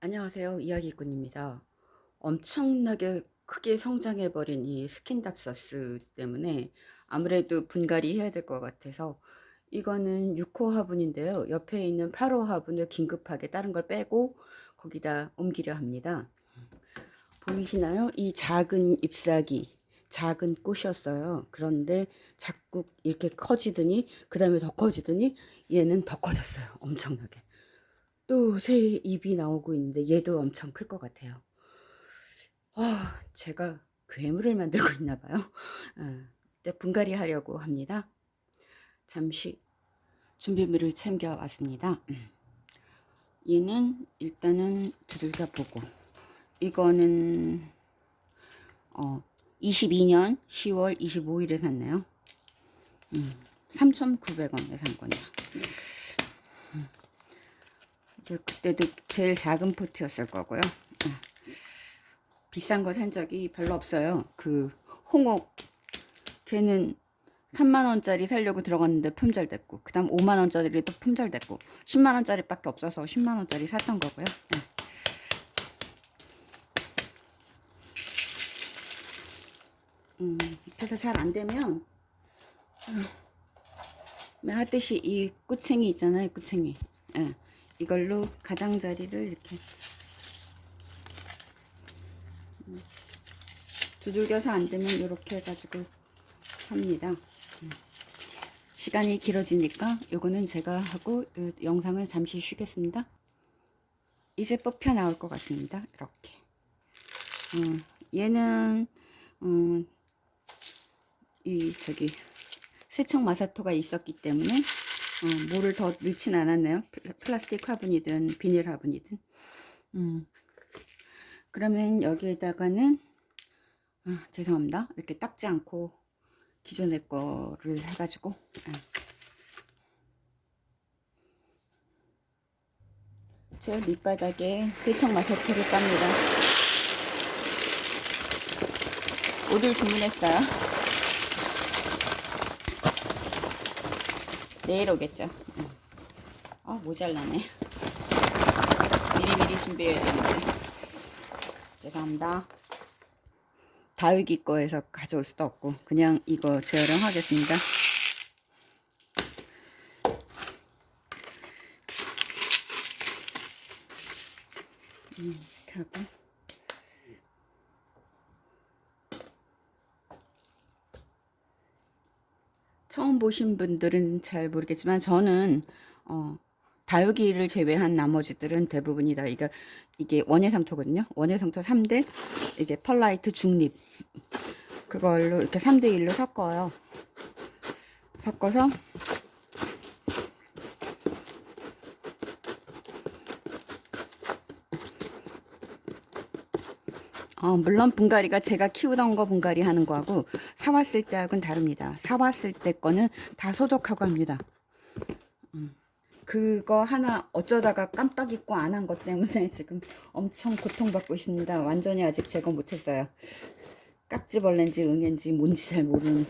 안녕하세요. 이야기꾼입니다. 엄청나게 크게 성장해버린 이 스킨답서스 때문에 아무래도 분갈이 해야 될 것 같아서 이거는 6호 화분인데요. 옆에 있는 8호 화분을 긴급하게 다른 걸 빼고 거기다 옮기려 합니다. 보이시나요? 이 작은 잎사귀, 작은 꽃이었어요. 그런데 자꾸 이렇게 커지더니 그 다음에 더 커지더니 얘는 더 커졌어요. 엄청나게. 또 새 잎이 나오고 있는데 얘도 엄청 클 것 같아요. 아, 제가 괴물을 만들고 있나 봐요. 아, 이때 분갈이 하려고 합니다. 잠시 준비물을 챙겨 왔습니다. 얘는 일단은 두들겨 보고 이거는 어 22년 10월 25일에 샀네요. 음, 3,900원에 산 거네요. 그때도 제일 작은 포트였을 거고요. 음. 비싼 거 산 적이 별로 없어요. 그 홍옥 걔는 3만원짜리 살려고 들어갔는데 품절됐고 그 다음 5만원짜리도 품절됐고 10만원짜리 밖에 없어서 10만원짜리 샀던 거고요. 네. 음, 그래서 잘 안되면 어, 하듯이 이 꼬챙이 있잖아요. 꼬챙이. 예. 이걸로 가장자리를 이렇게 음, 두들겨서 안 되면 이렇게 해가지고 합니다. 음. 시간이 길어지니까 요거는 제가 하고 영상을 잠시 쉬겠습니다. 이제 뽑혀 나올 것 같습니다. 이렇게. 음, 얘는 음, 이 저기 세척 마사토가 있었기 때문에 어, 뭐를 더 넣진 않았네요. 플라스틱 화분이든 비닐 화분이든. 음. 그러면 여기에다가는 아, 죄송합니다. 이렇게 닦지 않고 기존의 거를 해가지고 아. 제 밑바닥에 세척 마사토를 깝니다. 옷을 주문했어요. 내일 오겠죠. 아 모자라네. 미리미리 준비해야 되는데. 죄송합니다. 다육이 거에서 가져올 수도 없고 그냥 이거 재활용하겠습니다. 음, 하고 처음 보신 분들은 잘 모르겠지만 저는 어, 다육이를 제외한 나머지들은 대부분이 다 이게, 이게 원예상토거든요. 원예상토 3대 이게 펄라이트 중립 그걸로 이렇게 3대 1로 섞어요. 섞어서 어, 물론 분갈이가 제가 키우던 거 분갈이 하는 거하고 사왔을 때하고는 다릅니다. 사왔을 때 거는 다 소독하고 합니다. 음, 그거 하나 어쩌다가 깜빡 잊고 안 한 것 때문에 지금 엄청 고통받고 있습니다. 완전히 아직 제거 못했어요. 깍지벌레인지 응인지 뭔지 잘 모르는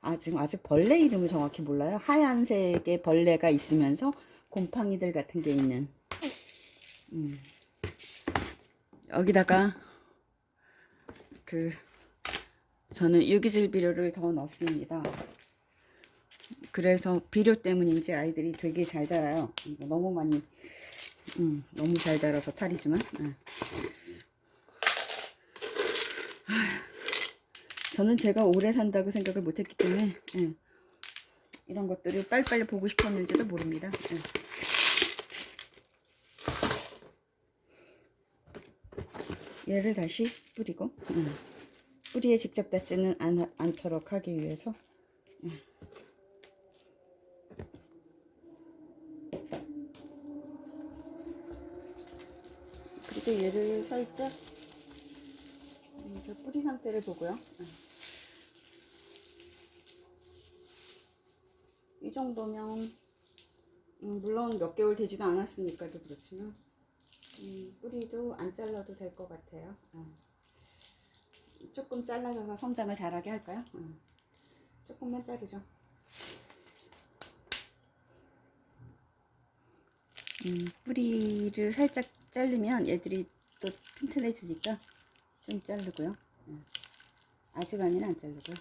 아 지금 아직 벌레 이름을 정확히 몰라요. 하얀색의 벌레가 있으면서 곰팡이들 같은 게 있는 음. 여기다가 그 저는 유기질 비료를 더 넣습니다. 그래서 비료 때문인지 아이들이 되게 잘 자라요. 너무 많이 음, 너무 잘 자라서 탈이지만 네. 저는 제가 오래 산다고 생각을 못했기 때문에 네. 이런 것들을 빨리빨리 보고 싶었는지도 모릅니다. 네. 얘를 다시 뿌리고 음. 뿌리에 직접 닿지는 않, 않도록 하기 위해서 음. 그리고 얘를 살짝 뿌리 상태를 보고요 음. 이 정도면 음, 물론 몇 개월 되지도 않았으니까도 그렇지만 음, 뿌리도 안 잘라도 될 것 같아요. 어. 조금 잘라줘서 성장을 잘하게 할까요? 어. 조금만 자르죠. 음, 뿌리를 살짝 자르면 얘들이 또 튼튼해지니까 좀 자르고요. 예. 아주 많이는 안 자르고요.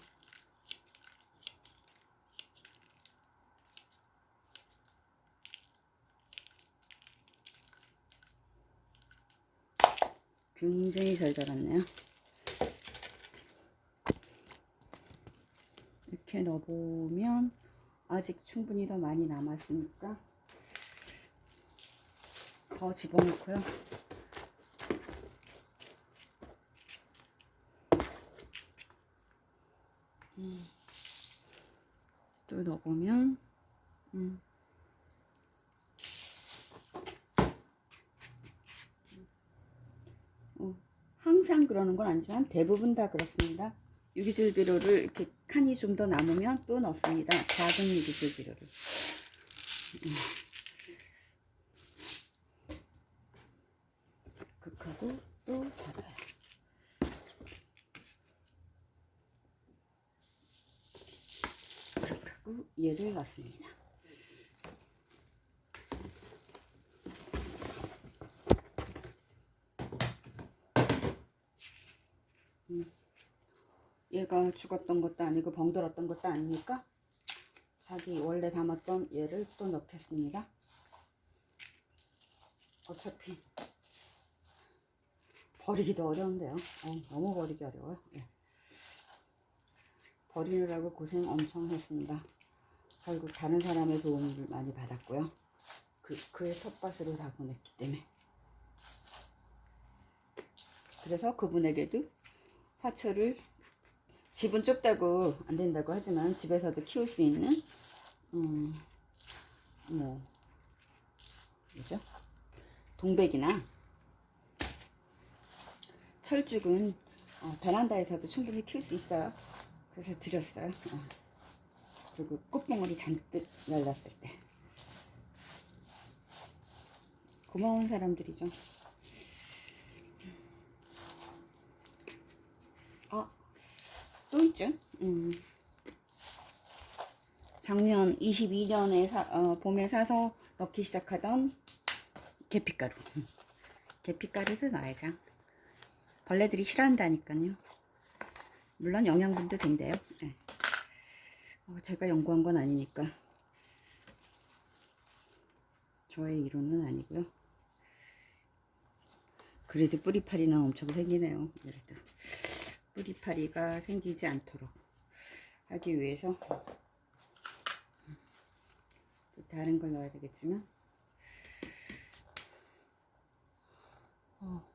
굉장히 잘 자랐네요. 이렇게 넣어보면 아직 충분히 더 많이 남았으니까 더 집어넣고요. 음, 또 넣어보면 음, 어, 항상 그러는 건 아니지만 대부분 다 그렇습니다. 유기질 비료를 이렇게 칸이 좀 더 남으면 또 넣습니다. 작은 유기질 비료를. 음. 극하고 또 닫아요. 극하고 얘를 넣습니다. 음. 얘가 죽었던 것도 아니고 벙들었던 것도 아니니까 자기 원래 담았던 얘를 또 넣겠습니다. 어차피 버리기도 어려운데요. 어, 너무 버리기 어려워요. 예. 버리느라고 고생 엄청 했습니다. 결국 다른 사람의 도움을 많이 받았고요. 그, 그의 텃밭으로 다 보냈기 때문에. 그래서 그분에게도 화초를 집은 좁다고 안 된다고 하지만 집에서도 키울 수 있는 음, 뭐 뭐죠? 동백이나 철쭉은 어, 베란다에서도 충분히 키울 수 있어요. 그래서 드렸어요. 어. 그리고 꽃봉오리 잔뜩 열렸을 때 고마운 사람들이죠. 아, 또 있죠. 음. 작년 22년에 사, 어, 봄에 사서 넣기 시작하던 계피가루. 계피가루도 넣어야죠. 벌레들이 싫어한다니까요. 물론 영양분도 된대요. 네. 어, 제가 연구한 건 아니니까 저의 이론은 아니고요. 그래도 뿌리파리는 엄청 생기네요. 그래도 뿌리파리가 생기지 않도록 하기 위해서 또 다른 걸 넣어야 되겠지만 어,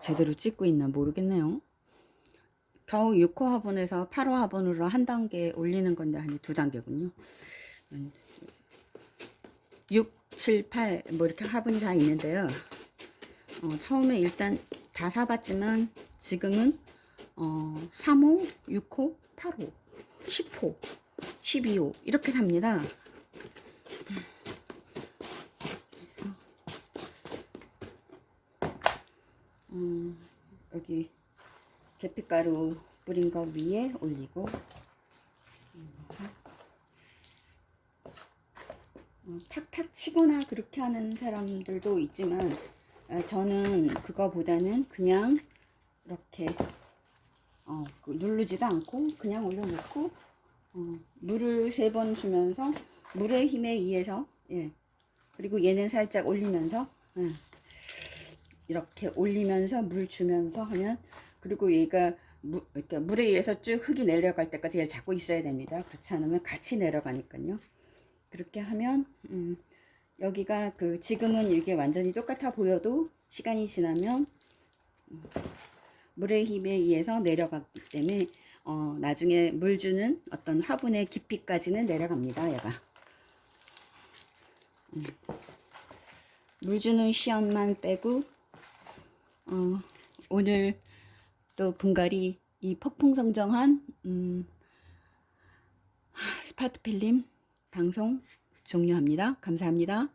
제대로 찍고 있나 모르겠네요. 겨우 6호 화분에서 8호 화분으로 한 단계 올리는 건데 한두 단계군요. 6, 7, 8 뭐 이렇게 화분이 다 있는데요. 어, 처음에 일단 다 사봤지만 지금은 어, 3호, 6호, 8호, 10호, 12호 이렇게 삽니다. 음, 여기 계피가루 뿌린 거 위에 올리고 어, 탁탁 치거나 그렇게 하는 사람들도 있지만 어, 저는 그거보다는 그냥 이렇게 어, 그 누르지도 않고 그냥 올려놓고 어, 물을 세 번 주면서 물의 힘에 의해서 예. 그리고 얘는 살짝 올리면서 예. 이렇게 올리면서 물 주면서 하면 그리고 얘가 무, 그러니까 물에 의해서 쭉 흙이 내려갈 때까지 얘를 잡고 있어야 됩니다. 그렇지 않으면 같이 내려가니까요. 그렇게 하면 음, 여기가 그 지금은 이게 완전히 똑같아 보여도 시간이 지나면 음, 물의 힘에 의해서 내려가기 때문에 어, 나중에 물 주는 어떤 화분의 깊이까지는 내려갑니다. 얘가 음. 물 주는 시험만 빼고 어, 오늘 또 분갈이 이 폭풍성정한 음, 스파트 필름 방송 종료합니다. 감사합니다.